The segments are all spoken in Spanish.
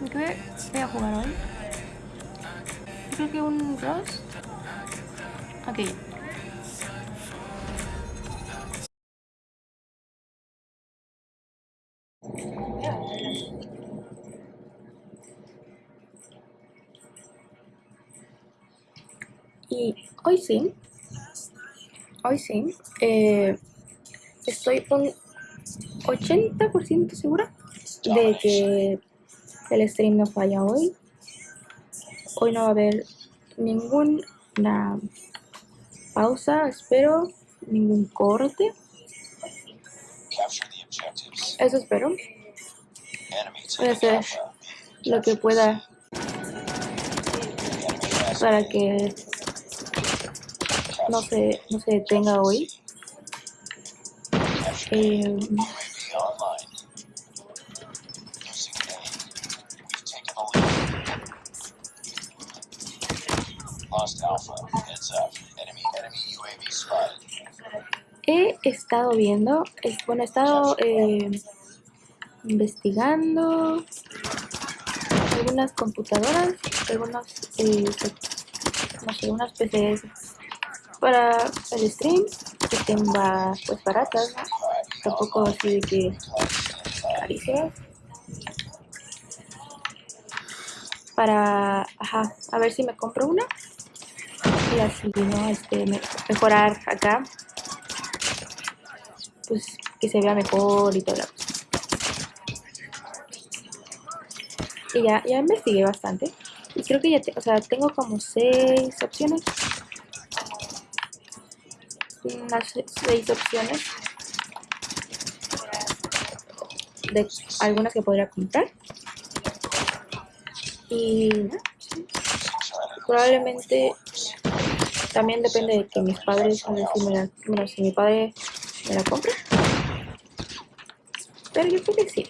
¿Qué voy a jugar hoy? Creo que un Rust. Ok. Y hoy sí, hoy sí, eh, estoy un 80% segura de que el stream no falla hoy. Hoy no va a haber ninguna pausa, espero, ningún corte. Eso espero. Voy a hacer lo que pueda para que no se, no se detenga hoy. Eh, he estado viendo, bueno, he estado eh, investigando algunas computadoras, algunos, eh, no PCs para el stream que estén pues baratas, tampoco así de que carísimas. Para, ajá, a ver si me compro una y así, ¿no? Este, mejorar acá pues que se vea mejor y todo Y ya, ya investigué bastante. Y creo que ya, o sea, tengo como seis opciones. Unas seis opciones. De algunas que podría comprar. Y probablemente también depende de que mis padres, me bueno, si mi padre me la compre. Pero yo creo que sí.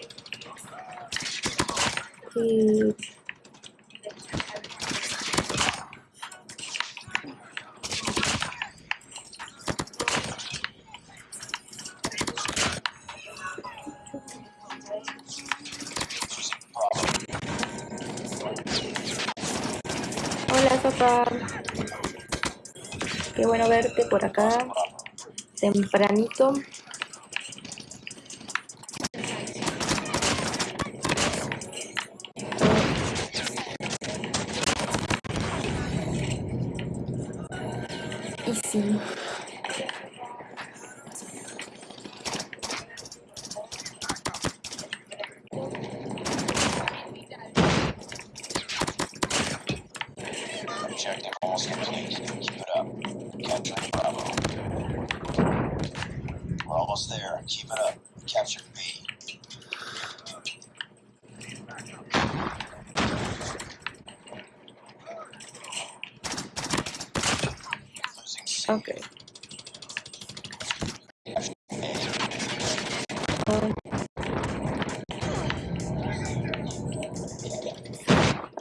Hola, papá. Qué bueno verte por acá. Tempranito.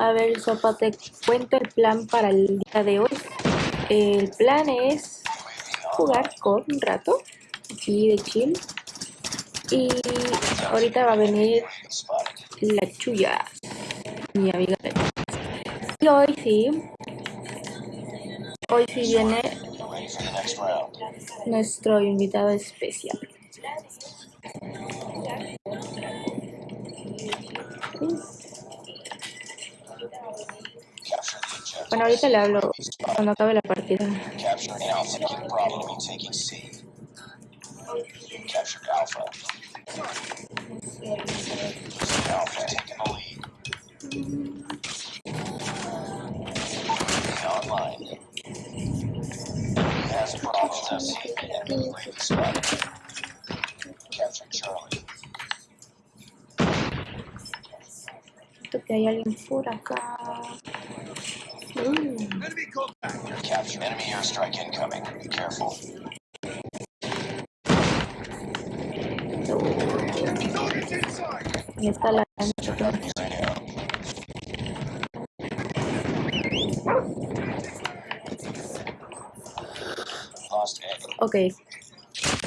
A ver, Sopa, te cuento el plan para el día de hoy. El plan es jugar con un rato, aquí de chill. Y ahorita va a venir la chuya, mi amiga. Y hoy sí, hoy sí viene nuestro invitado especial. Bueno, ahorita le hablo cuando acabe la Capturing Alpha. No problem in taking C. Captured Alpha. Alpha taking the lead. Online. Has problems at sea. Enemy leaving spot. Captured Charlie. que hay alguien por acá. Mm. Capture enemy airstrike incoming. Be careful. Ahí está la Ok.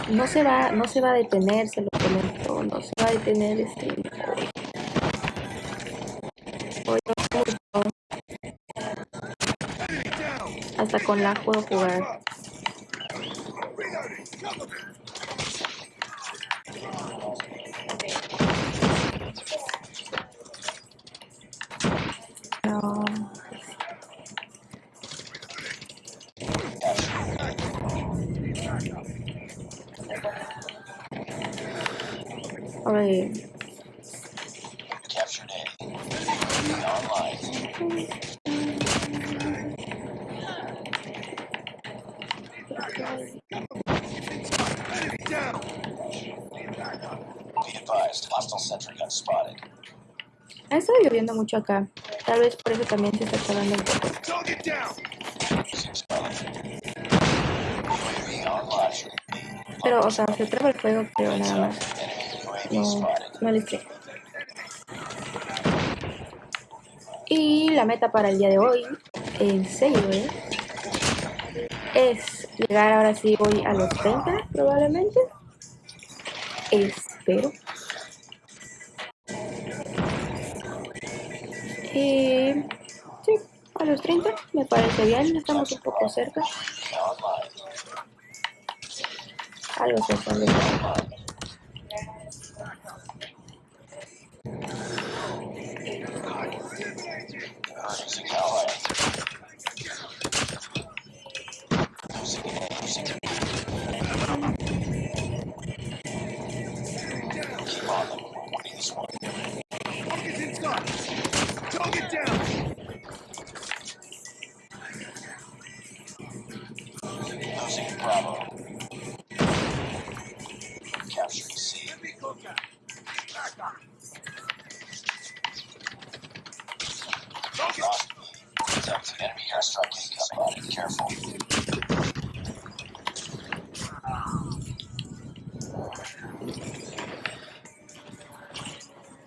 No se va, no se va a detener, se lo comento, no se va a detener este con la puedo jugar. No. A ver. Captured A. Online. Be advised, hostile sentry gun spotted. Ha estado lloviendo mucho acá. Tal vez por eso también se está UAV online. Pero, o sea, se traba el fuego, pero nada más. No, no creo. Y la meta para el día de hoy, en serio, ¿eh? es llegar ahora sí voy a los 30 probablemente. Espero. Y sí, a los 30 me parece bien, estamos un poco cerca.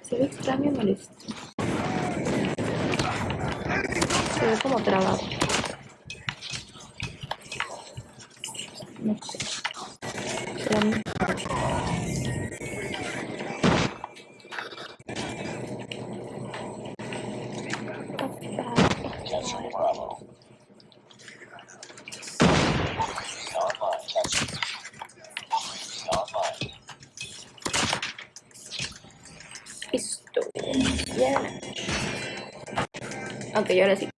Se ve extraño. Enemy Se ve como trabado. No sé. Será mi- Capturing Bravo. UAV online. Capturing B. UAV online. Listo. Ya. Ok, ahora sí.